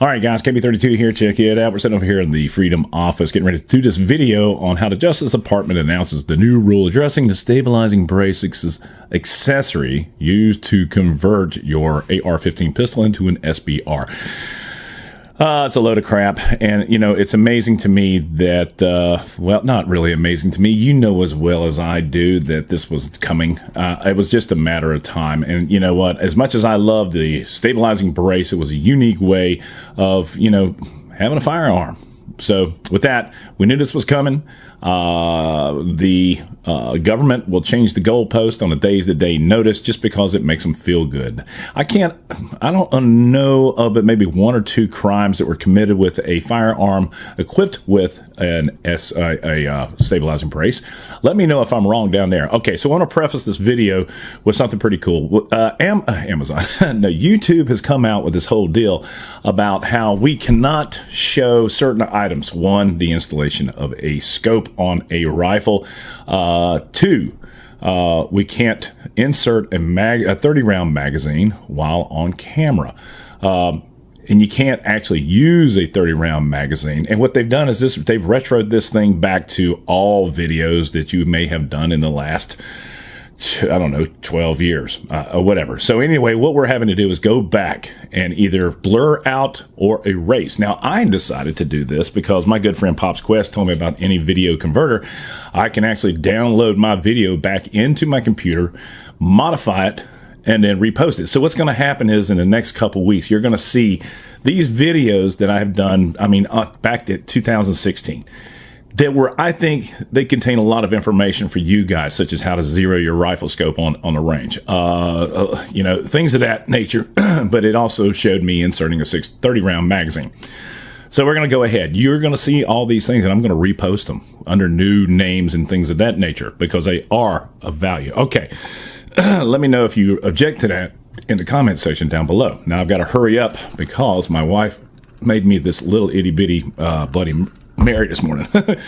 All right, guys, KB32 here. Check it out. We're sitting over here in the Freedom Office getting ready to do this video on how the Justice Department announces the new rule addressing the stabilizing brace accessory used to convert your AR-15 pistol into an SBR. Uh, it's a load of crap. And, you know, it's amazing to me that, uh, well, not really amazing to me. You know as well as I do that this was coming. Uh, it was just a matter of time. And you know what? As much as I love the stabilizing brace, it was a unique way of, you know, having a firearm. So with that, we knew this was coming. Uh, the uh, government will change the goalpost on the days that they notice just because it makes them feel good. I can't, I don't know of but maybe one or two crimes that were committed with a firearm equipped with an S, a uh, stabilizing brace. Let me know if I'm wrong down there. Okay, so I want to preface this video with something pretty cool. Uh, Am- uh, Amazon, no, YouTube has come out with this whole deal about how we cannot show certain items. One, the installation of a scope on a rifle. Uh, two, uh, we can't insert a mag a 30 round magazine while on camera. Um, and you can't actually use a 30 round magazine. And what they've done is this they've retroed this thing back to all videos that you may have done in the last I don't know, 12 years uh, or whatever. So anyway, what we're having to do is go back and either blur out or erase. Now I decided to do this because my good friend Pops Quest told me about any video converter. I can actually download my video back into my computer, modify it, and then repost it. So what's going to happen is in the next couple weeks, you're going to see these videos that I have done. I mean, uh, back to 2016 that were, I think, they contain a lot of information for you guys, such as how to zero your rifle scope on, on the range, uh, uh, you know, things of that nature. but it also showed me inserting a 630 round magazine. So we're going to go ahead. You're going to see all these things, and I'm going to repost them under new names and things of that nature because they are of value. Okay. Let me know if you object to that in the comment section down below. Now I've got to hurry up because my wife made me this little itty bitty uh, Bloody Mary this morning.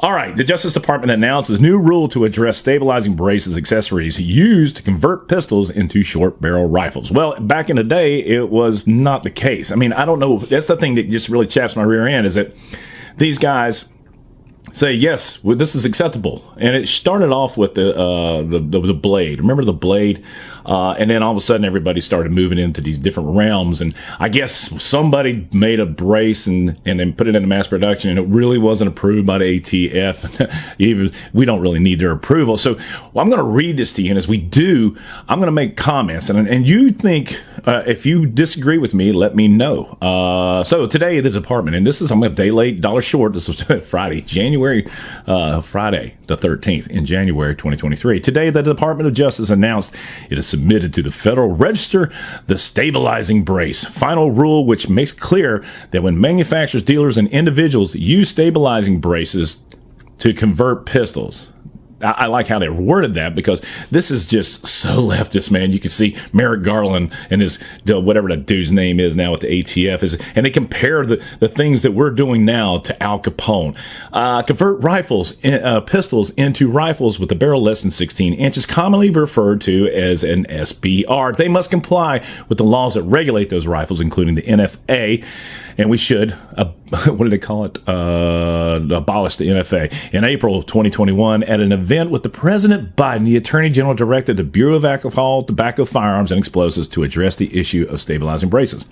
All right, the Justice Department announces new rule to address stabilizing braces accessories used to convert pistols into short barrel rifles. Well, back in the day, it was not the case. I mean, I don't know. That's the thing that just really chaps my rear end is that these guys say yes, well, this is acceptable. And it started off with the uh, the, the, the blade. Remember the blade, uh, and then all of a sudden everybody started moving into these different realms. And I guess somebody made a brace and and then put it into mass production, and it really wasn't approved by the ATF. Even we don't really need their approval. So well, I'm going to read this to you, and as we do, I'm going to make comments. And and you think uh, if you disagree with me, let me know. Uh, so today the department, and this is I'm a day late, dollar short. This was Friday, January. Uh, Friday, the 13th in January 2023. Today, the Department of Justice announced it has submitted to the Federal Register the stabilizing brace. Final rule, which makes clear that when manufacturers, dealers, and individuals use stabilizing braces to convert pistols, I, like how they worded that because this is just so leftist, man. You can see Merrick Garland and his whatever that dude's name is now at the ATF is, and they compare the, the things that we're doing now to Al Capone. Uh, convert rifles, uh, pistols into rifles with a barrel less than 16 inches, commonly referred to as an SBR. They must comply with the laws that regulate those rifles, including the NFA and we should, uh, what do they call it? Uh, abolish the NFA. In April of 2021, at an event with the President Biden, the Attorney General directed the Bureau of Alcohol, Tobacco, Firearms, and Explosives to address the issue of stabilizing braces.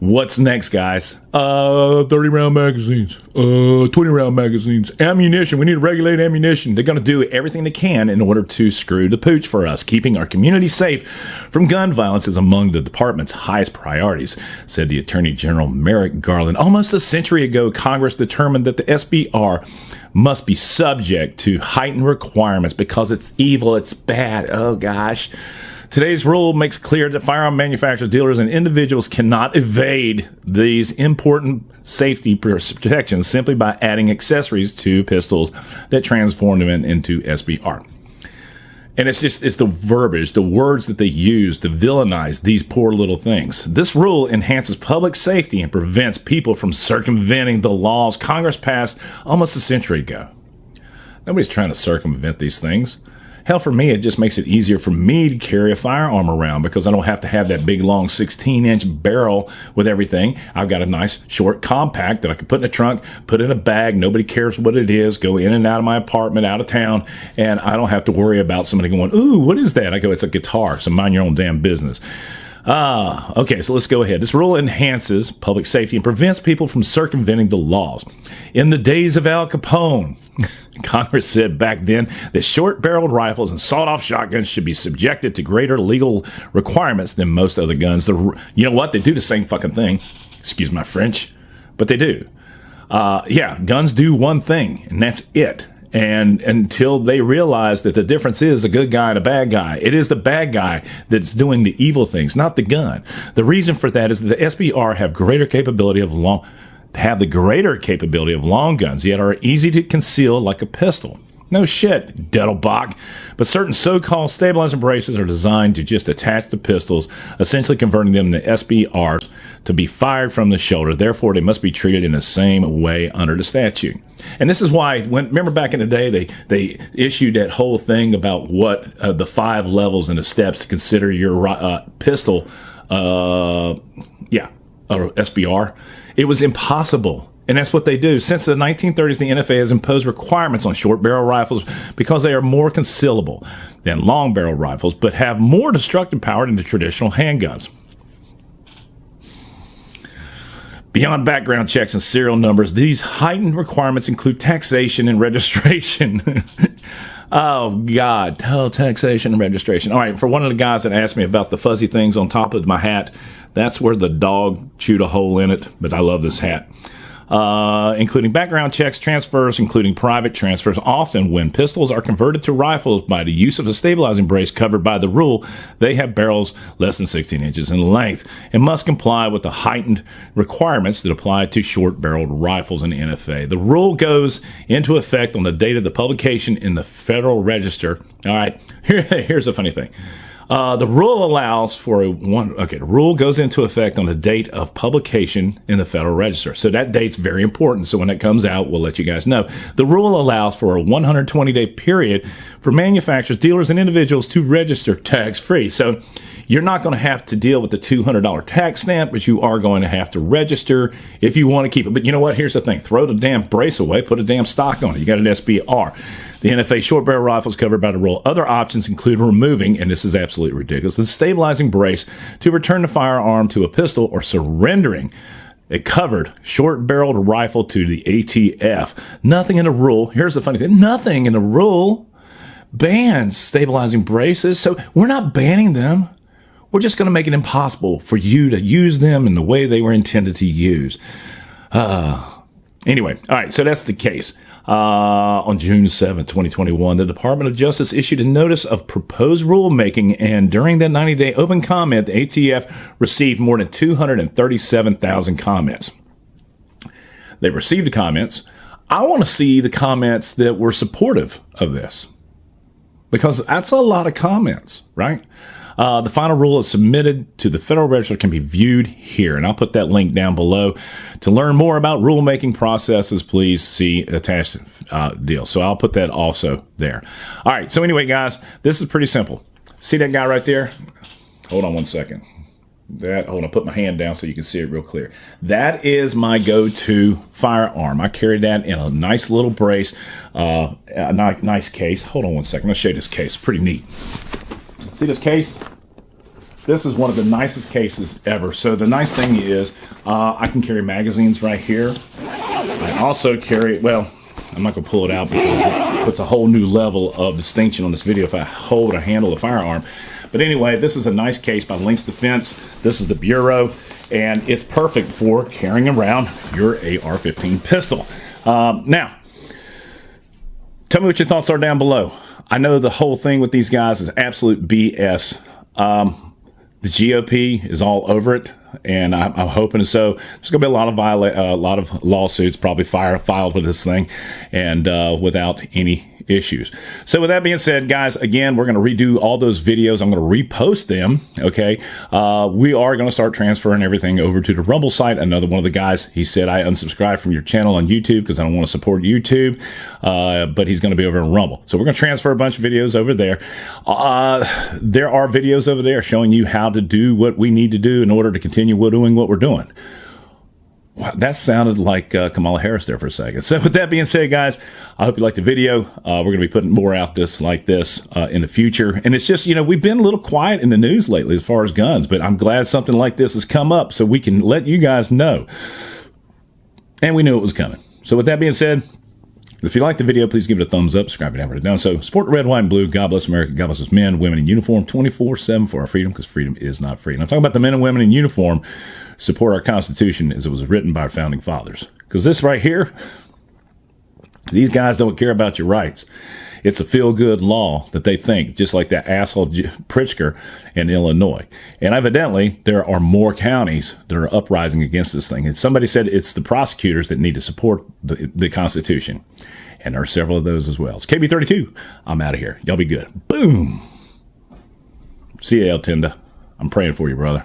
What's next, guys? Uh, 30 round magazines, uh, 20 round magazines, ammunition. We need to regulate ammunition. They're going to do everything they can in order to screw the pooch for us. Keeping our community safe from gun violence is among the department's highest priorities, said the Attorney General Merrick Garland. Almost a century ago, Congress determined that the SBR must be subject to heightened requirements because it's evil, it's bad. Oh, gosh. Today's rule makes clear that firearm manufacturers, dealers, and individuals cannot evade these important safety protections simply by adding accessories to pistols that transform them into SBR. And it's just, it's the verbiage, the words that they use to villainize these poor little things. This rule enhances public safety and prevents people from circumventing the laws Congress passed almost a century ago. Nobody's trying to circumvent these things. Hell, for me, it just makes it easier for me to carry a firearm around because I don't have to have that big, long 16 inch barrel with everything. I've got a nice, short, compact that I can put in a trunk, put in a bag. Nobody cares what it is. Go in and out of my apartment, out of town, and I don't have to worry about somebody going, Ooh, what is that? I go, It's a guitar. So mind your own damn business. Ah, okay, so let's go ahead. This rule enhances public safety and prevents people from circumventing the laws. In the days of Al Capone, Congress said back then that short barreled rifles and sawed off shotguns should be subjected to greater legal requirements than most other guns. The, you know what? They do the same fucking thing. Excuse my French, but they do. Uh, yeah, guns do one thing, and that's it and until they realize that the difference is a good guy and a bad guy. It is the bad guy that's doing the evil things, not the gun. The reason for that is that the SBR have greater capability of long, have the greater capability of long guns, yet are easy to conceal like a pistol. No shit, Dettelbach. But certain so-called stabilizing braces are designed to just attach the pistols, essentially converting them to SBRs to be fired from the shoulder. Therefore, they must be treated in the same way under the statute. And this is why, when remember back in the day, they they issued that whole thing about what uh, the five levels and the steps to consider your uh, pistol, uh, yeah, or SBR. It was impossible and that's what they do. Since the 1930s, the NFA has imposed requirements on short barrel rifles because they are more concealable than long barrel rifles, but have more destructive power than the traditional handguns. Beyond background checks and serial numbers, these heightened requirements include taxation and registration. oh, God. Oh, taxation and registration. All right, for one of the guys that asked me about the fuzzy things on top of my hat, that's where the dog chewed a hole in it, but I love this hat uh, including background checks, transfers, including private transfers. Often, when pistols are converted to rifles by the use of a stabilizing brace covered by the rule, they have barrels less than 16 inches in length and must comply with the heightened requirements that apply to short barreled rifles in the NFA. The rule goes into effect on the date of the publication in the Federal Register. All right, Here, here's a funny thing. Uh, the rule allows for a one. Okay, the rule goes into effect on the date of publication in the Federal Register. So that date's very important. So when it comes out, we'll let you guys know. The rule allows for a 120 day period for manufacturers, dealers, and individuals to register tax free. So you're not going to have to deal with the $200 tax stamp, but you are going to have to register if you want to keep it. But you know what? Here's the thing throw the damn brace away, put a damn stock on it. You got an SBR. The NFA short barrel rifle is covered by the rule. Other options include removing, and this is absolutely ridiculous, the stabilizing brace to return the firearm to a pistol or surrendering a covered short barreled rifle to the ATF. Nothing in the rule. Here's the funny thing nothing in the rule bans stabilizing braces. So we're not banning them. We're just going to make it impossible for you to use them in the way they were intended to use. Uh, anyway, all right, so that's the case. Uh, on June 7, 2021, the Department of Justice issued a notice of proposed rulemaking, and during that 90 day open comment, the ATF received more than 237,000 comments. They received the comments. I want to see the comments that were supportive of this because that's a lot of comments, right? Uh, the final rule is submitted to the Federal Register can be viewed here, and I'll put that link down below. To learn more about rulemaking processes, please see attached uh, deal. So I'll put that also there. All right. So anyway, guys, this is pretty simple. See that guy right there? Hold on one second. That hold on, put my hand down so you can see it real clear. That is my go-to firearm. I carry that in a nice little brace, uh, a nice case. Hold on one second. Let's show you this case. Pretty neat. See this case? This is one of the nicest cases ever. So the nice thing is uh, I can carry magazines right here. I also carry, well, I'm not going to pull it out because it puts a whole new level of distinction on this video if I hold or handle a firearm. But anyway, this is a nice case by Lynx Defense. This is the Bureau, and it's perfect for carrying around your AR-15 pistol. Um, now, tell me what your thoughts are down below. I know the whole thing with these guys is absolute BS. Um, the GOP is all over it, and I'm, I'm hoping so. There's going to be a lot of viola- uh, a lot of lawsuits probably fire, filed with this thing, and uh, without any issues. So with that being said, guys, again, we're going to redo all those videos. I'm going to repost them. Okay. Uh, we are going to start transferring everything over to the Rumble site. Another one of the guys, he said, I unsubscribed from your channel on YouTube because I don't want to support YouTube. Uh, but he's going to be over in Rumble. So we're going to transfer a bunch of videos over there. Uh, there are videos over there showing you how to do what we need to do in order to continue doing what we're doing. Wow, that sounded like uh, Kamala Harris there for a second. So, with that being said, guys, I hope you liked the video. Uh, we're going to be putting more out this like this uh, in the future. And it's just, you know, we've been a little quiet in the news lately as far as guns, but I'm glad something like this has come up so we can let you guys know. And we knew it was coming. So, with that being said, if you like the video, please give it a thumbs up, subscribe and you haven't done so. Support red, white, and blue. God bless America. God bless us men, women in uniform 24 7 for our freedom because freedom is not free. And I'm talking about the men and women in uniform support our Constitution as it was written by our founding fathers. Because this right here, these guys don't care about your rights. It's a feel good law that they think, just like that asshole Pritzker in Illinois. And evidently, there are more counties that are uprising against this thing. And somebody said it's the prosecutors that need to support the, the Constitution. And there are several of those as well. It's KB32. I'm out of here. Y'all be good. Boom. See you, El Tenda. I'm praying for you, brother.